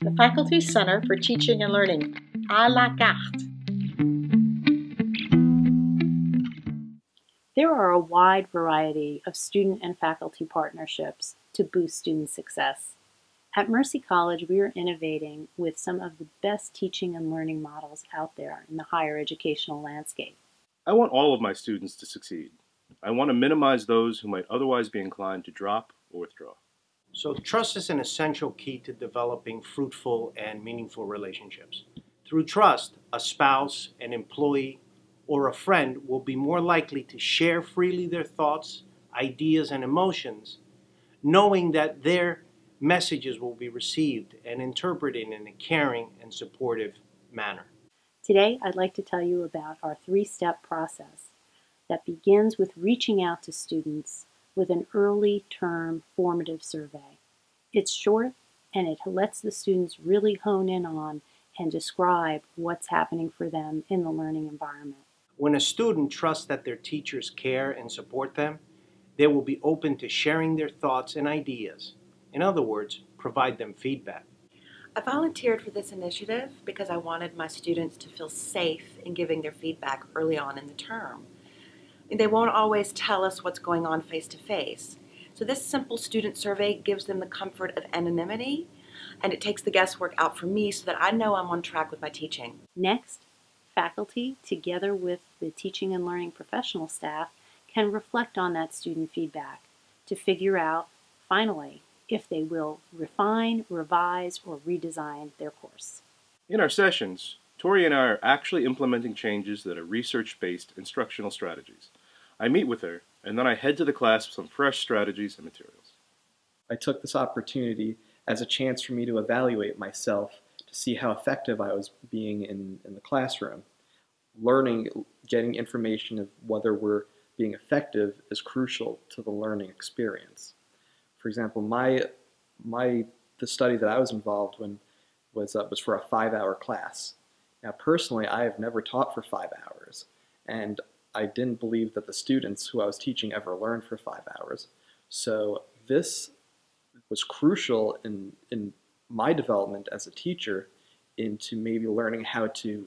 The Faculty Center for Teaching and Learning, à la carte. There are a wide variety of student and faculty partnerships to boost student success. At Mercy College, we are innovating with some of the best teaching and learning models out there in the higher educational landscape. I want all of my students to succeed. I want to minimize those who might otherwise be inclined to drop or withdraw. So trust is an essential key to developing fruitful and meaningful relationships. Through trust, a spouse, an employee, or a friend will be more likely to share freely their thoughts, ideas, and emotions, knowing that their messages will be received and interpreted in a caring and supportive manner. Today, I'd like to tell you about our three-step process that begins with reaching out to students with an early term formative survey. It's short and it lets the students really hone in on and describe what's happening for them in the learning environment. When a student trusts that their teachers care and support them, they will be open to sharing their thoughts and ideas. In other words, provide them feedback. I volunteered for this initiative because I wanted my students to feel safe in giving their feedback early on in the term. They won't always tell us what's going on face to face. So this simple student survey gives them the comfort of anonymity and it takes the guesswork out for me so that I know I'm on track with my teaching. Next, faculty, together with the teaching and learning professional staff, can reflect on that student feedback to figure out, finally, if they will refine, revise, or redesign their course. In our sessions, Tori and I are actually implementing changes that are research-based instructional strategies. I meet with her, and then I head to the class with some fresh strategies and materials. I took this opportunity as a chance for me to evaluate myself to see how effective I was being in, in the classroom. Learning, getting information of whether we're being effective is crucial to the learning experience. For example, my, my, the study that I was involved in was, uh, was for a five-hour class. Now, personally, I have never taught for five hours, and I didn't believe that the students who I was teaching ever learned for five hours. So this was crucial in, in my development as a teacher into maybe learning how to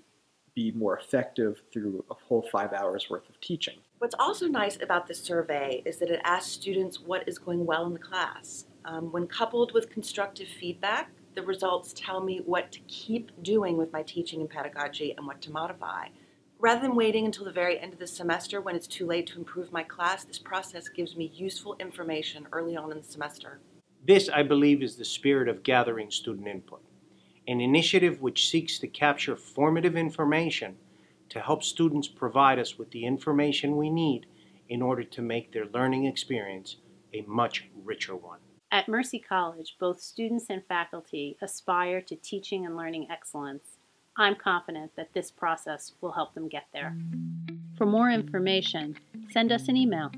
be more effective through a whole five hours worth of teaching. What's also nice about this survey is that it asks students what is going well in the class. Um, when coupled with constructive feedback, the results tell me what to keep doing with my teaching and pedagogy and what to modify. Rather than waiting until the very end of the semester when it's too late to improve my class, this process gives me useful information early on in the semester. This, I believe, is the spirit of gathering student input, an initiative which seeks to capture formative information to help students provide us with the information we need in order to make their learning experience a much richer one. At Mercy College, both students and faculty aspire to teaching and learning excellence. I'm confident that this process will help them get there. For more information, send us an email